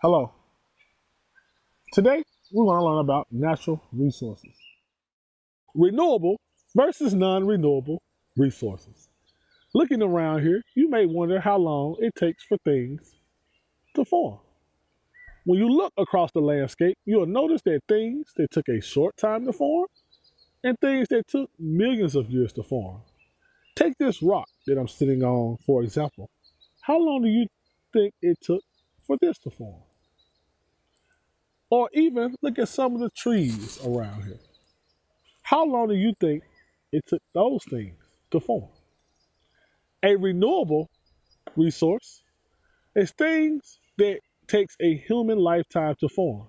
Hello. Today, we're going to learn about natural resources. Renewable versus non-renewable resources. Looking around here, you may wonder how long it takes for things to form. When you look across the landscape, you'll notice that things that took a short time to form and things that took millions of years to form. Take this rock that I'm sitting on, for example. How long do you think it took for this to form? Or even look at some of the trees around here. How long do you think it took those things to form? A renewable resource is things that takes a human lifetime to form.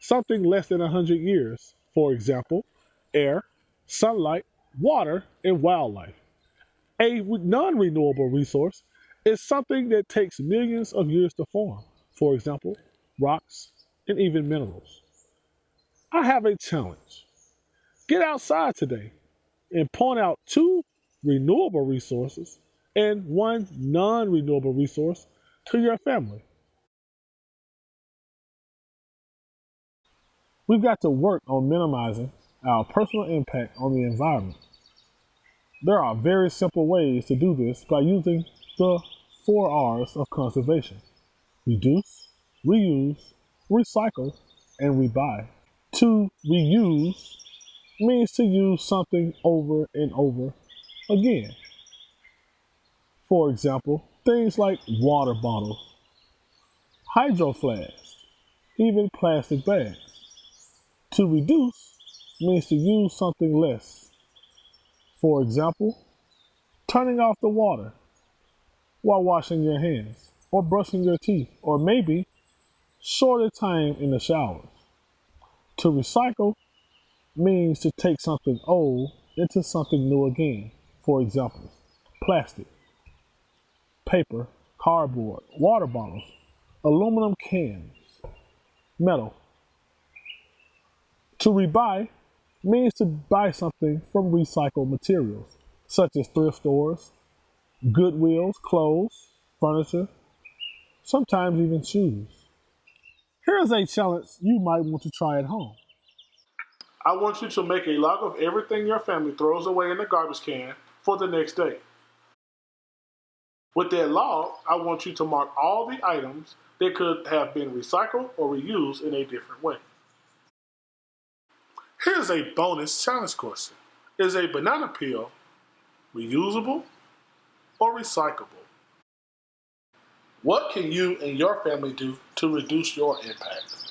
Something less than 100 years, for example, air, sunlight, water, and wildlife. A non-renewable resource is something that takes millions of years to form. For example, rocks, and even minerals. I have a challenge. Get outside today and point out two renewable resources and one non renewable resource to your family. We've got to work on minimizing our personal impact on the environment. There are very simple ways to do this by using the four R's of conservation reduce, reuse, recycle, and rebuy. To reuse means to use something over and over again. For example, things like water bottles, hydro flasks, even plastic bags. To reduce means to use something less. For example, turning off the water while washing your hands or brushing your teeth, or maybe shorter time in the shower. To recycle means to take something old into something new again. For example, plastic, paper, cardboard, water bottles, aluminum cans, metal. To rebuy means to buy something from recycled materials, such as thrift stores, Goodwills, clothes, furniture, sometimes even shoes. Here's a challenge you might want to try at home. I want you to make a log of everything your family throws away in the garbage can for the next day. With that log, I want you to mark all the items that could have been recycled or reused in a different way. Here's a bonus challenge question. Is a banana peel reusable or recyclable? What can you and your family do to reduce your impact?